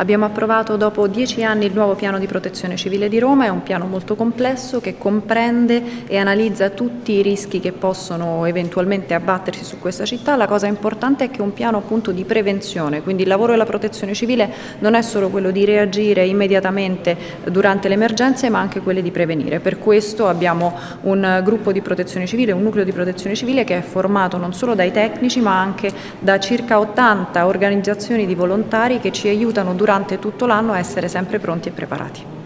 Abbiamo approvato dopo dieci anni il nuovo piano di protezione civile di Roma, è un piano molto complesso che comprende e analizza tutti i rischi che possono eventualmente abbattersi su questa città. La cosa importante è che è un piano appunto di prevenzione, quindi il lavoro della protezione civile non è solo quello di reagire immediatamente durante le emergenze ma anche quello di prevenire. Per questo abbiamo un gruppo di protezione civile, un nucleo di protezione civile che è formato non solo dai tecnici ma anche da circa 80 organizzazioni di volontari che ci aiutano durante tutto l'anno a essere sempre pronti e preparati.